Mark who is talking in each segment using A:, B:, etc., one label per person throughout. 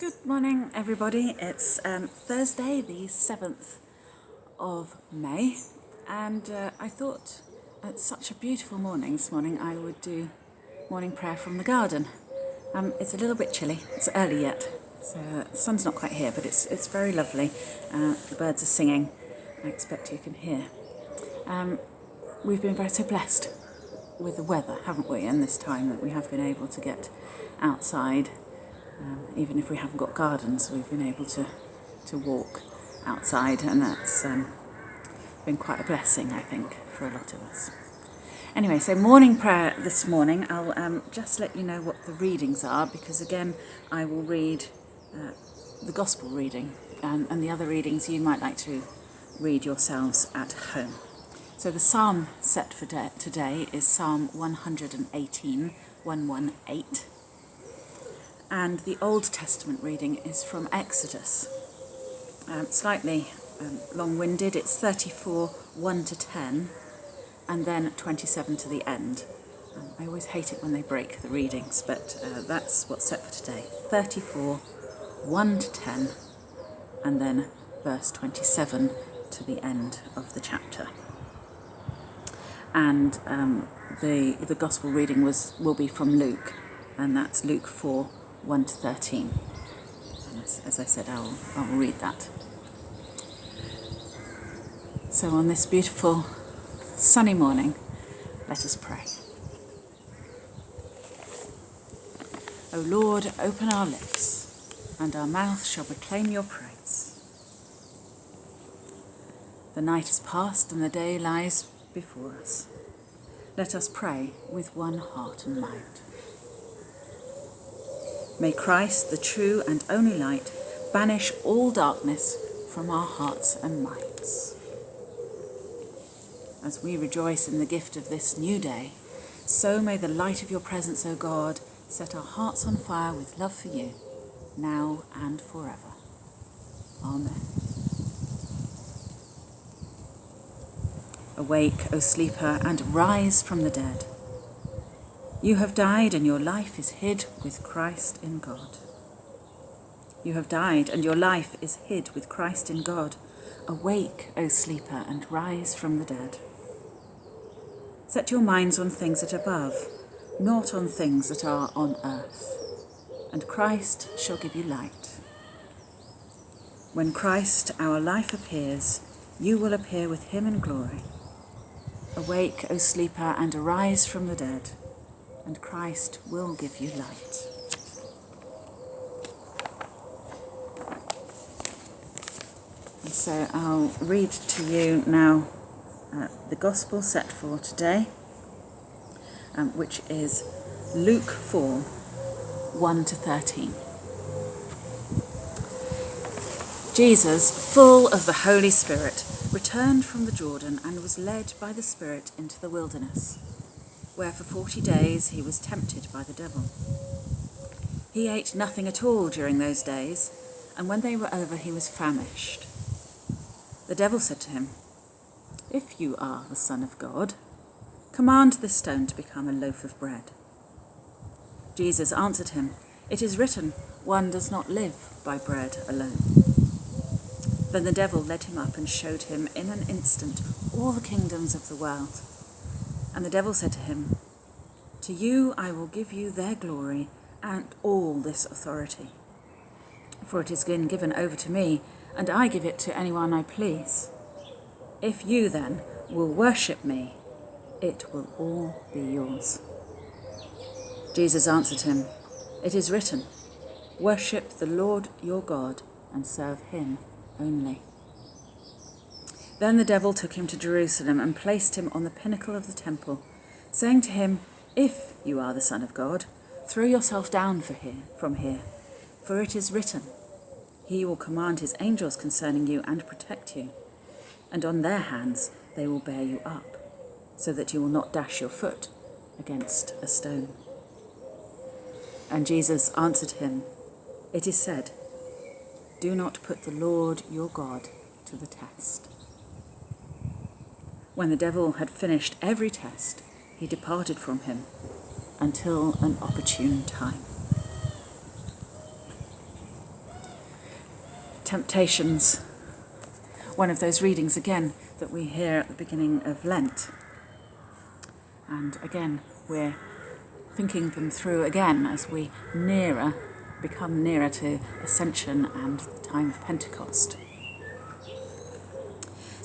A: Good morning, everybody. It's um, Thursday, the 7th of May, and uh, I thought it's such a beautiful morning this morning I would do morning prayer from the garden. Um, it's a little bit chilly, it's early yet, so uh, the sun's not quite here, but it's, it's very lovely. Uh, the birds are singing, I expect you can hear. Um, we've been very so blessed with the weather, haven't we, in this time that we have been able to get outside um, even if we haven't got gardens, we've been able to, to walk outside, and that's um, been quite a blessing, I think, for a lot of us. Anyway, so morning prayer this morning. I'll um, just let you know what the readings are because, again, I will read uh, the Gospel reading, and, and the other readings you might like to read yourselves at home. So the psalm set for today is Psalm 118, 118 and the Old Testament reading is from Exodus. Um, slightly um, long-winded, it's 34, 1 to 10, and then 27 to the end. Um, I always hate it when they break the readings, but uh, that's what's set for today. 34, 1 to 10, and then verse 27 to the end of the chapter. And um, the, the Gospel reading was will be from Luke, and that's Luke 4, 1 to 13. As, as I said, I'll, I'll read that. So on this beautiful sunny morning, let us pray. O Lord, open our lips, and our mouth shall proclaim your praise. The night is past and the day lies before us. Let us pray with one heart and mind. May Christ, the true and only light, banish all darkness from our hearts and minds. As we rejoice in the gift of this new day, so may the light of your presence, O God, set our hearts on fire with love for you, now and forever. Amen. Awake, O sleeper, and rise from the dead. You have died and your life is hid with Christ in God. You have died and your life is hid with Christ in God. Awake, O sleeper, and rise from the dead. Set your minds on things that are above, not on things that are on earth. And Christ shall give you light. When Christ, our life, appears, you will appear with him in glory. Awake, O sleeper, and arise from the dead and Christ will give you light. And so I'll read to you now uh, the Gospel set for today, um, which is Luke 4 1 to 13. Jesus, full of the Holy Spirit, returned from the Jordan and was led by the Spirit into the wilderness where for forty days he was tempted by the devil. He ate nothing at all during those days, and when they were over he was famished. The devil said to him, If you are the Son of God, command this stone to become a loaf of bread. Jesus answered him, It is written, one does not live by bread alone. Then the devil led him up and showed him in an instant all the kingdoms of the world and the devil said to him, To you I will give you their glory and all this authority. For it has been given over to me, and I give it to anyone I please. If you then will worship me, it will all be yours. Jesus answered him, It is written, Worship the Lord your God and serve him only. Then the devil took him to Jerusalem and placed him on the pinnacle of the temple, saying to him, If you are the Son of God, throw yourself down here, from here, for it is written, He will command his angels concerning you and protect you, and on their hands they will bear you up, so that you will not dash your foot against a stone. And Jesus answered him, It is said, Do not put the Lord your God to the test. When the devil had finished every test, he departed from him until an opportune time. Temptations, one of those readings again that we hear at the beginning of Lent. And again, we're thinking them through again as we nearer, become nearer to Ascension and the time of Pentecost.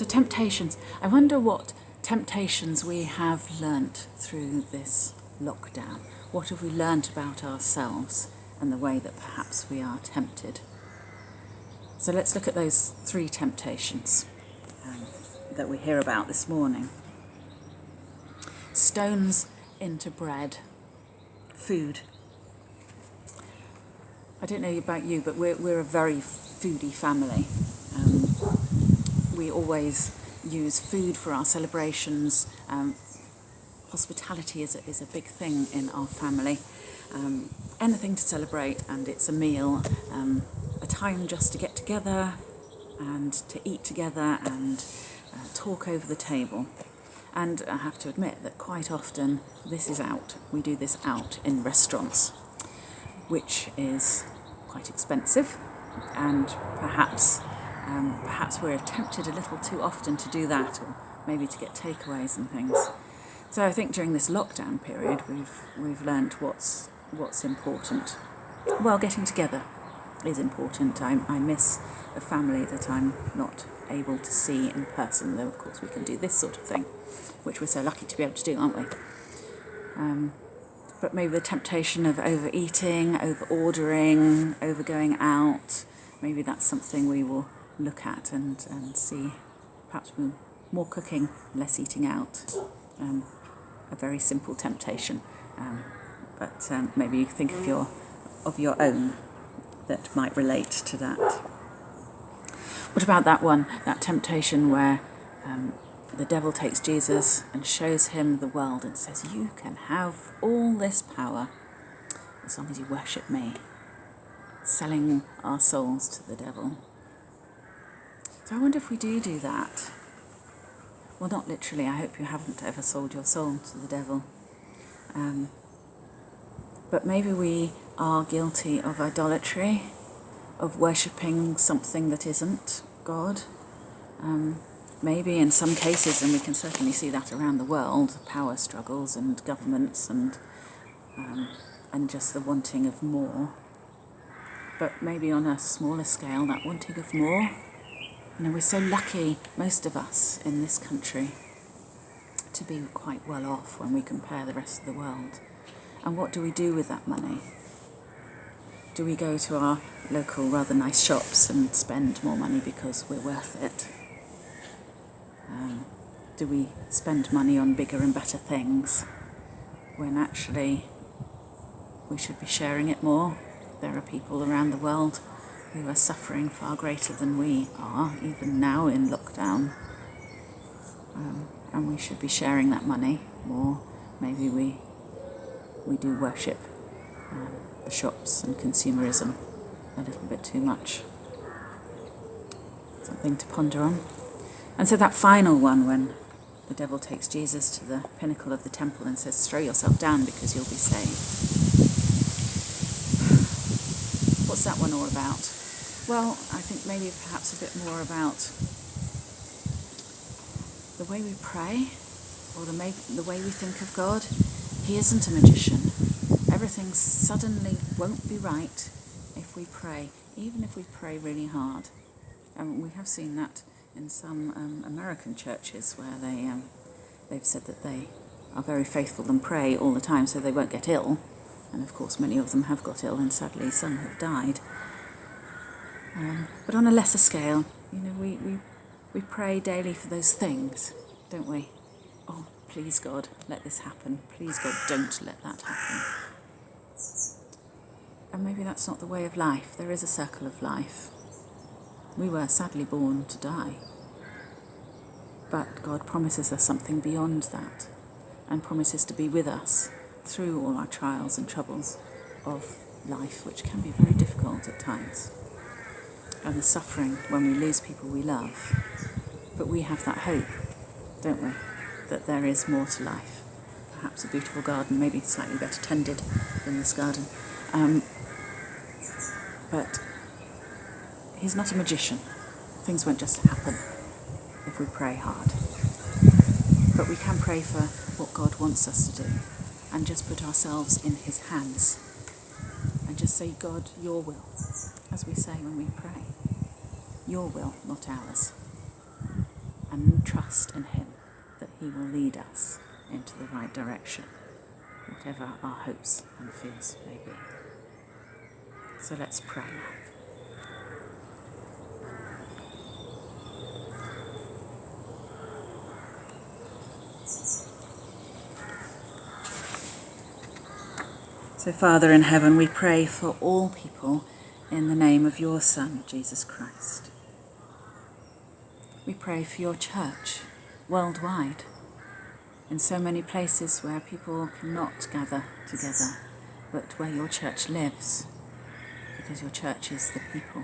A: So, temptations. I wonder what temptations we have learnt through this lockdown. What have we learnt about ourselves and the way that perhaps we are tempted? So, let's look at those three temptations um, that we hear about this morning stones into bread, food. I don't know about you, but we're, we're a very foodie family. We always use food for our celebrations. Um, hospitality is a, is a big thing in our family. Um, anything to celebrate, and it's a meal, um, a time just to get together and to eat together and uh, talk over the table. And I have to admit that quite often this is out. We do this out in restaurants, which is quite expensive, and perhaps um, perhaps we're tempted a little too often to do that, or maybe to get takeaways and things. So I think during this lockdown period, we've we've learnt what's what's important. Well, getting together is important. I, I miss a family that I'm not able to see in person, though of course we can do this sort of thing which we're so lucky to be able to do, aren't we? Um, but maybe the temptation of overeating, over ordering, over going out, maybe that's something we will look at and, and see. Perhaps more cooking, less eating out. Um, a very simple temptation. Um, but um, maybe you think of your, of your own that might relate to that. What about that one, that temptation where um, the devil takes Jesus and shows him the world and says, You can have all this power as long as you worship me, selling our souls to the devil. So I wonder if we do do that. Well, not literally, I hope you haven't ever sold your soul to the devil. Um, but maybe we are guilty of idolatry, of worshipping something that isn't God. Um, maybe in some cases, and we can certainly see that around the world, power struggles and governments and um, and just the wanting of more. But maybe on a smaller scale, that wanting of more. You know, we're so lucky, most of us in this country, to be quite well off when we compare the rest of the world. And what do we do with that money? Do we go to our local rather nice shops and spend more money because we're worth it? Um, do we spend money on bigger and better things when actually we should be sharing it more? There are people around the world who are suffering far greater than we are, even now in lockdown. Um, and we should be sharing that money more. Maybe we we do worship um, the shops and consumerism a little bit too much. Something to ponder on. And so that final one, when the devil takes Jesus to the pinnacle of the temple and says, Throw yourself down because you'll be saved. What's that one all about? Well, I think maybe perhaps a bit more about the way we pray or the, the way we think of God. He isn't a magician. Everything suddenly won't be right if we pray, even if we pray really hard. And we have seen that in some um, American churches where they um, they've said that they are very faithful and pray all the time so they won't get ill. And of course, many of them have got ill, and sadly, some have died. Um, but on a lesser scale, you know, we, we, we pray daily for those things, don't we? Oh, please God, let this happen. Please God, don't let that happen. And maybe that's not the way of life. There is a circle of life. We were sadly born to die. But God promises us something beyond that and promises to be with us through all our trials and troubles of life, which can be very difficult at times, and the suffering when we lose people we love. But we have that hope, don't we, that there is more to life. Perhaps a beautiful garden, maybe slightly better tended than this garden. Um, but He's not a magician. Things won't just happen if we pray hard. But we can pray for what God wants us to do and just put ourselves in His hands and just say, God, your will, as we say when we pray. Your will, not ours. And trust in Him that He will lead us into the right direction, whatever our hopes and fears may be. So let's pray now. So, Father in heaven, we pray for all people in the name of your Son, Jesus Christ. We pray for your church worldwide, in so many places where people cannot gather together, but where your church lives, because your church is the people.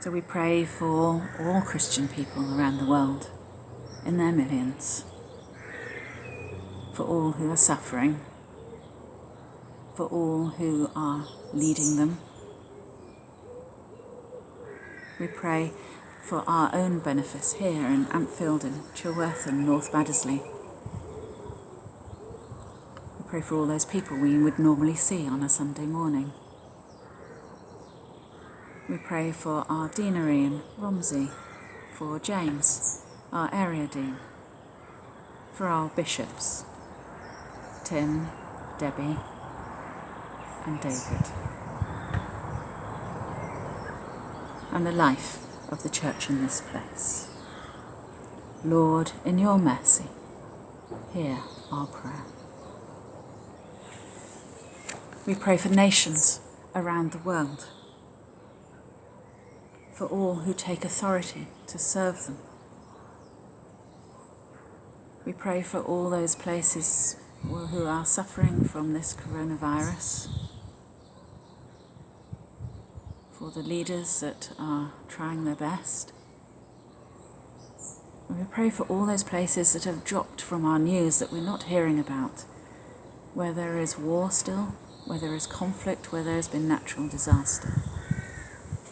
A: So we pray for all Christian people around the world, in their millions, for all who are suffering for all who are leading them. We pray for our own benefice here in Ampfield and Chilworth and North Baddesley. We pray for all those people we would normally see on a Sunday morning. We pray for our deanery in Romsey, for James, our area dean, for our bishops, Tim, Debbie, and David, and the life of the church in this place. Lord, in your mercy, hear our prayer. We pray for nations around the world, for all who take authority to serve them. We pray for all those places who are suffering from this coronavirus, for the leaders that are trying their best. And we pray for all those places that have dropped from our news that we're not hearing about, where there is war still, where there is conflict, where there has been natural disaster.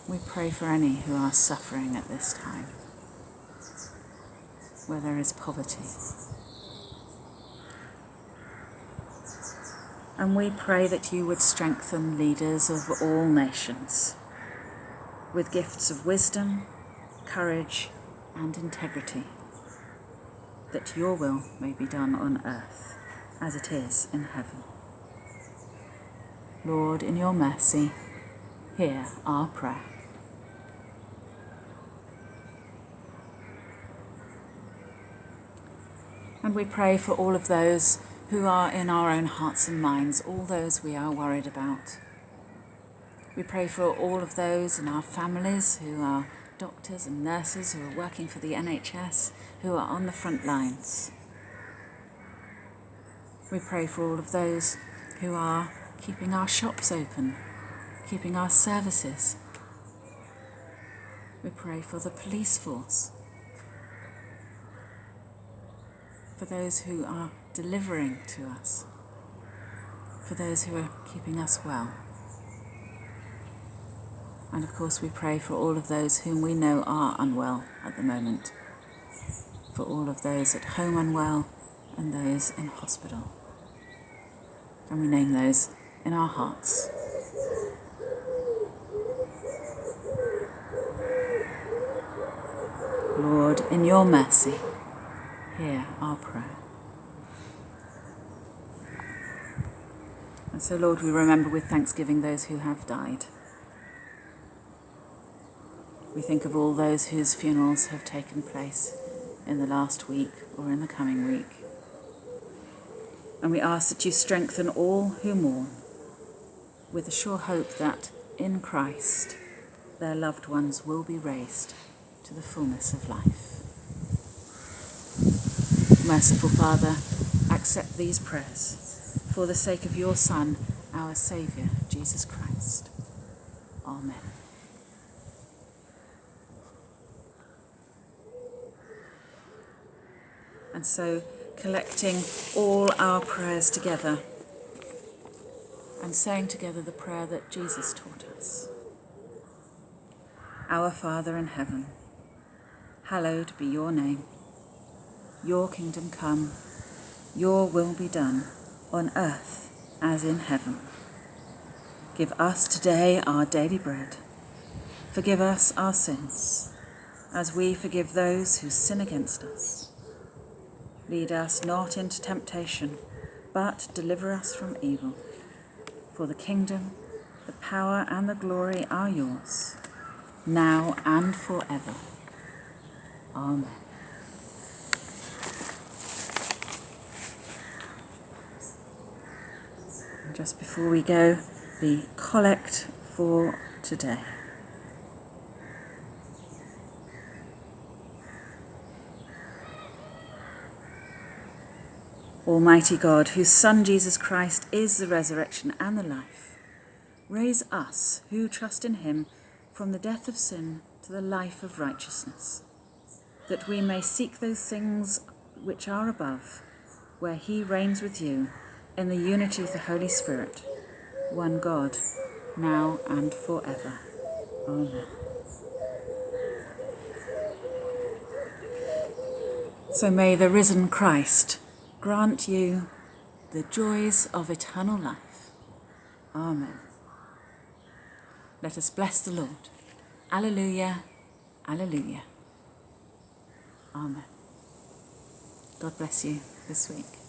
A: We pray for any who are suffering at this time, where there is poverty. And we pray that you would strengthen leaders of all nations with gifts of wisdom, courage, and integrity, that your will may be done on earth as it is in heaven. Lord, in your mercy, hear our prayer. And we pray for all of those who are in our own hearts and minds, all those we are worried about. We pray for all of those in our families who are doctors and nurses who are working for the NHS, who are on the front lines. We pray for all of those who are keeping our shops open, keeping our services. We pray for the police force, for those who are delivering to us, for those who are keeping us well. And of course, we pray for all of those whom we know are unwell at the moment, for all of those at home unwell and those in hospital. And we name those in our hearts. Lord, in your mercy, hear our prayer. And so, Lord, we remember with thanksgiving those who have died. We think of all those whose funerals have taken place in the last week or in the coming week. And we ask that you strengthen all who mourn with the sure hope that in Christ their loved ones will be raised to the fullness of life. Merciful Father, accept these prayers for the sake of your Son, our Saviour, Jesus Christ. Amen. And so, collecting all our prayers together and saying together the prayer that Jesus taught us. Our Father in heaven, hallowed be your name. Your kingdom come, your will be done, on earth as in heaven. Give us today our daily bread. Forgive us our sins, as we forgive those who sin against us. Lead us not into temptation, but deliver us from evil. For the kingdom, the power, and the glory are yours now and forever. Amen. Just before we go, the collect for today. Almighty God, whose Son Jesus Christ is the resurrection and the life, raise us who trust in him from the death of sin to the life of righteousness, that we may seek those things which are above, where he reigns with you in the unity of the Holy Spirit, one God, now and forever. Amen. So may the risen Christ grant you the joys of eternal life. Amen. Let us bless the Lord. Alleluia, Alleluia. Amen. God bless you this week.